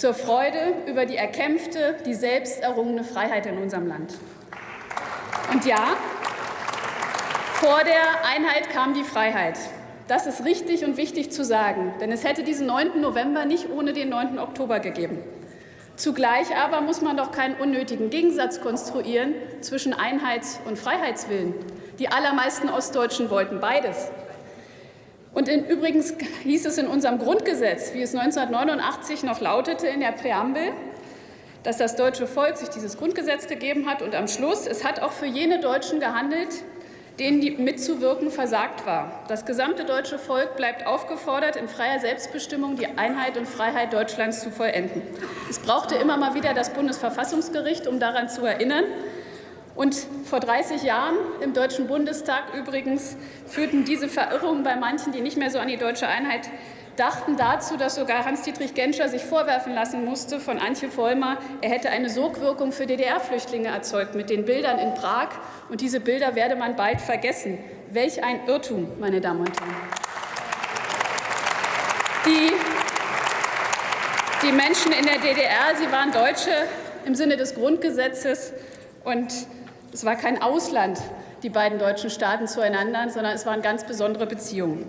zur Freude über die erkämpfte, die selbst errungene Freiheit in unserem Land. Und ja, vor der Einheit kam die Freiheit. Das ist richtig und wichtig zu sagen, denn es hätte diesen 9. November nicht ohne den 9. Oktober gegeben. Zugleich aber muss man doch keinen unnötigen Gegensatz konstruieren zwischen Einheits- und Freiheitswillen. Die allermeisten Ostdeutschen wollten beides. Und in, übrigens hieß es in unserem Grundgesetz, wie es 1989 noch lautete in der Präambel, dass das deutsche Volk sich dieses Grundgesetz gegeben hat und am Schluss, es hat auch für jene Deutschen gehandelt, denen die mitzuwirken versagt war. Das gesamte deutsche Volk bleibt aufgefordert, in freier Selbstbestimmung die Einheit und Freiheit Deutschlands zu vollenden. Es brauchte immer mal wieder das Bundesverfassungsgericht, um daran zu erinnern. Und vor 30 Jahren im Deutschen Bundestag übrigens führten diese Verirrungen bei manchen, die nicht mehr so an die deutsche Einheit dachten dazu, dass sogar Hans-Dietrich Genscher sich vorwerfen lassen musste von Antje Vollmer, er hätte eine Sogwirkung für DDR-Flüchtlinge erzeugt mit den Bildern in Prag. Und diese Bilder werde man bald vergessen. Welch ein Irrtum, meine Damen und Herren. Die, die Menschen in der DDR, sie waren Deutsche im Sinne des Grundgesetzes und es war kein Ausland, die beiden deutschen Staaten zueinander, sondern es waren ganz besondere Beziehungen.